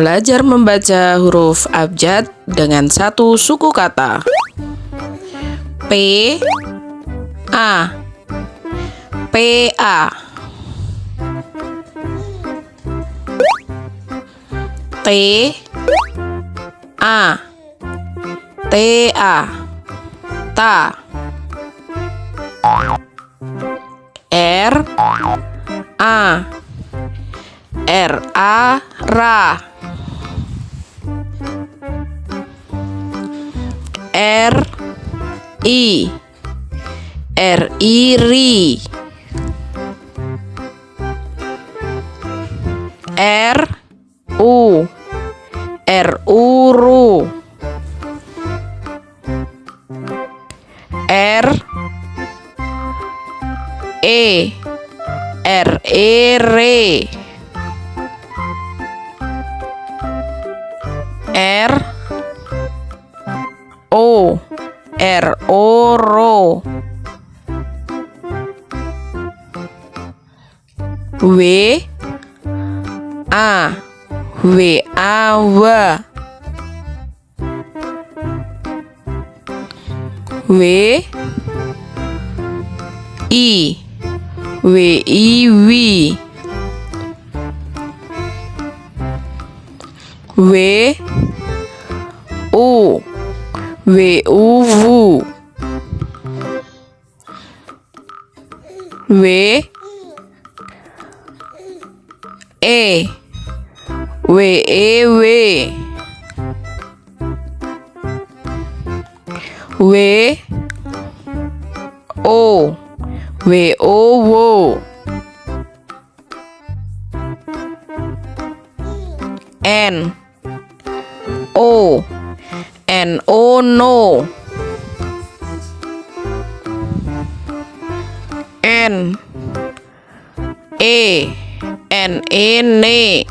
Belajar membaca huruf abjad dengan satu suku kata. P A. P A. T A. T A. Ta. R A. R A Ra I. R. I. Ri R. U. R. U. Ru R. E. R. E. Re R. O W A. W A W. W I. W I Wi W U. W U Wu W E W E W. W O W O Wo N O N O No N. E. N. E. Ne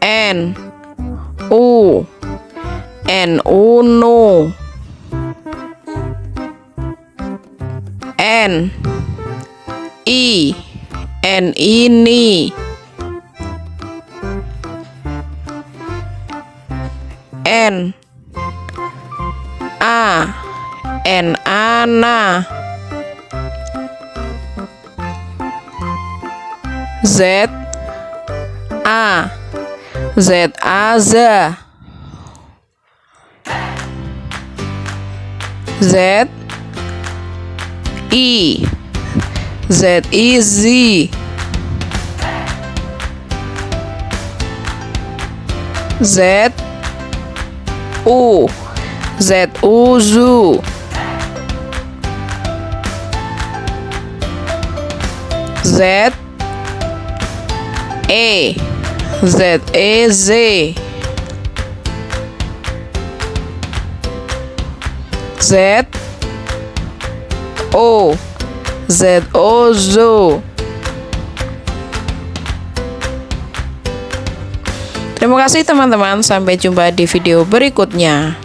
N. U. N. U. N. I. N. I. Ni N A. N A Na Z. A. Z A Z. Z. I. Z I Z. Z. U Z Z E. Z E Z. Z O. Z O Zo Terima kasih teman-teman. Sampai jumpa di video berikutnya